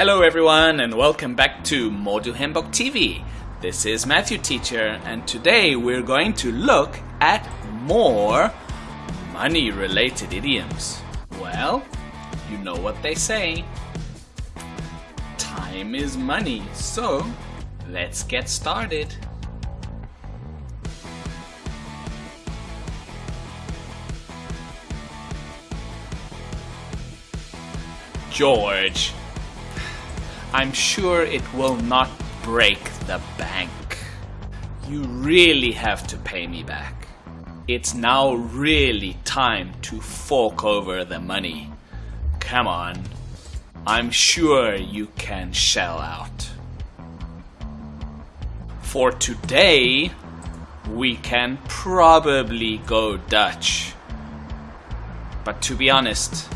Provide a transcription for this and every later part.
Hello everyone and welcome back to Modu Hembok TV. This is Matthew Teacher and today we're going to look at more money related idioms. Well, you know what they say. Time is money, so let's get started. George. I'm sure it will not break the bank. You really have to pay me back. It's now really time to fork over the money. Come on. I'm sure you can shell out. For today, we can probably go Dutch. But to be honest,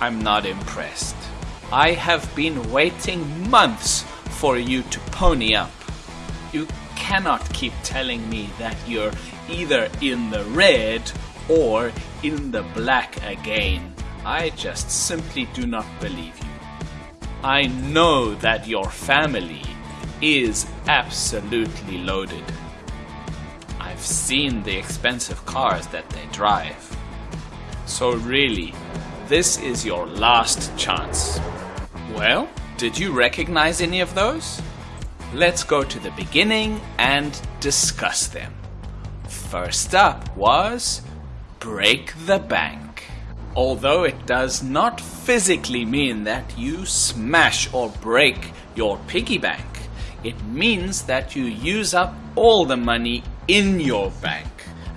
I'm not impressed. I have been waiting months for you to pony up. You cannot keep telling me that you're either in the red or in the black again. I just simply do not believe you. I know that your family is absolutely loaded. I've seen the expensive cars that they drive. So really, this is your last chance. Well, did you recognize any of those? Let's go to the beginning and discuss them. First up was break the bank. Although it does not physically mean that you smash or break your piggy bank, it means that you use up all the money in your bank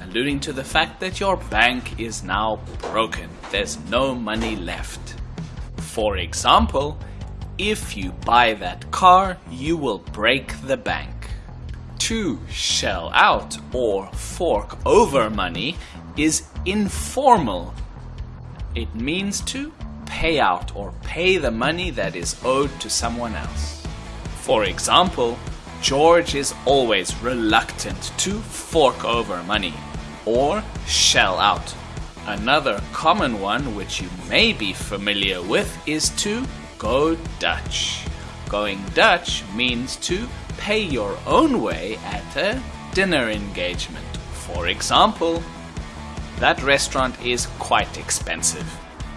alluding to the fact that your bank is now broken. There's no money left. For example, if you buy that car, you will break the bank. To shell out or fork over money is informal. It means to pay out or pay the money that is owed to someone else. For example, George is always reluctant to fork over money or shell out. Another common one which you may be familiar with is to go Dutch. Going Dutch means to pay your own way at a dinner engagement. For example, that restaurant is quite expensive.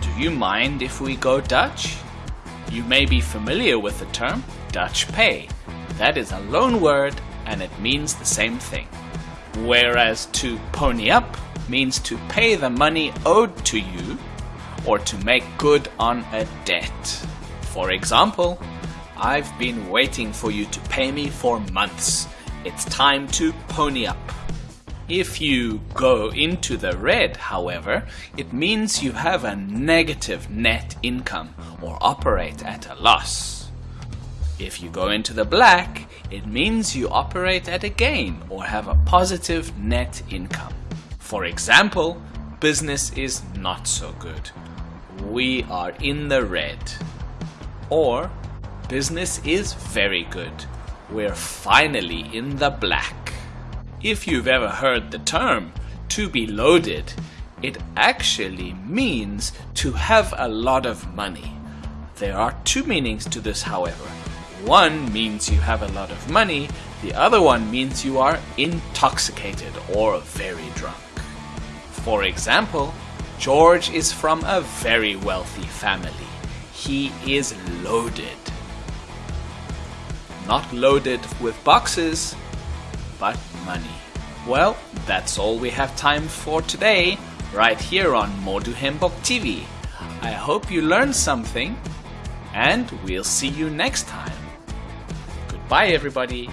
Do you mind if we go Dutch? You may be familiar with the term Dutch pay. That is a loan word and it means the same thing whereas to pony up means to pay the money owed to you or to make good on a debt. For example, I've been waiting for you to pay me for months. It's time to pony up. If you go into the red, however, it means you have a negative net income or operate at a loss. If you go into the black, it means you operate at a gain or have a positive net income. For example, business is not so good. We are in the red. Or business is very good. We're finally in the black. If you've ever heard the term to be loaded, it actually means to have a lot of money. There are two meanings to this, however. One means you have a lot of money, the other one means you are intoxicated or very drunk. For example, George is from a very wealthy family. He is loaded. Not loaded with boxes, but money. Well, that's all we have time for today, right here on Modu Hembok TV. I hope you learned something, and we'll see you next time. Goodbye, everybody.